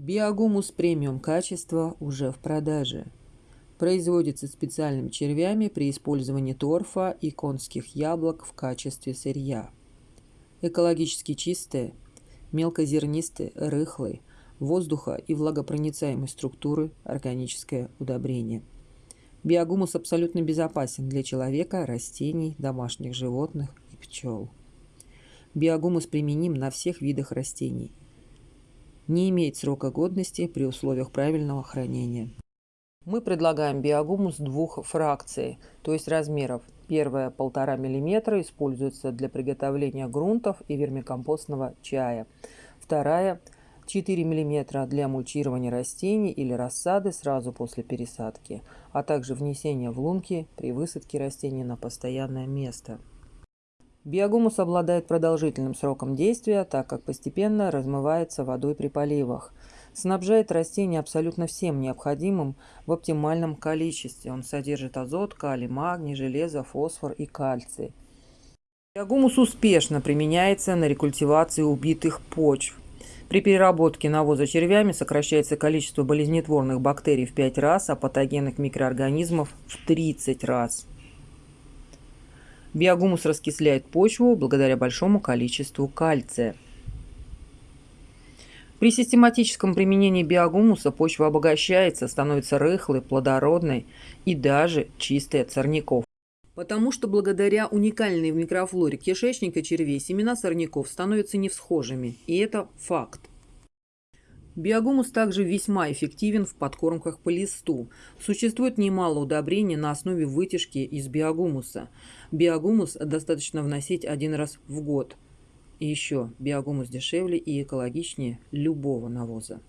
Биогумус премиум качества уже в продаже. Производится специальными червями при использовании торфа и конских яблок в качестве сырья. Экологически чистые, мелкозернистые, рыхлые, воздуха и влагопроницаемой структуры органическое удобрение. Биогумус абсолютно безопасен для человека, растений, домашних животных и пчел. Биогумус применим на всех видах растений. Не имеет срока годности при условиях правильного хранения. Мы предлагаем биогумус двух фракций, то есть размеров. Первая полтора мм используется для приготовления грунтов и вермикомпостного чая. Вторая 4 мм для мульчирования растений или рассады сразу после пересадки, а также внесения в лунки при высадке растений на постоянное место. Биогумус обладает продолжительным сроком действия, так как постепенно размывается водой при поливах. Снабжает растения абсолютно всем необходимым в оптимальном количестве. Он содержит азот, калий, магний, железо, фосфор и кальций. Биогумус успешно применяется на рекультивации убитых почв. При переработке навоза червями сокращается количество болезнетворных бактерий в 5 раз, а патогенных микроорганизмов в 30 раз. Биогумус раскисляет почву благодаря большому количеству кальция. При систематическом применении биогумуса почва обогащается, становится рыхлой, плодородной и даже чистой от сорняков. Потому что благодаря уникальной микрофлоре кишечника червей семена сорняков становятся невсхожими, и это факт. Биогумус также весьма эффективен в подкормках по листу. Существует немало удобрений на основе вытяжки из биогумуса. Биогумус достаточно вносить один раз в год. И еще, биогумус дешевле и экологичнее любого навоза.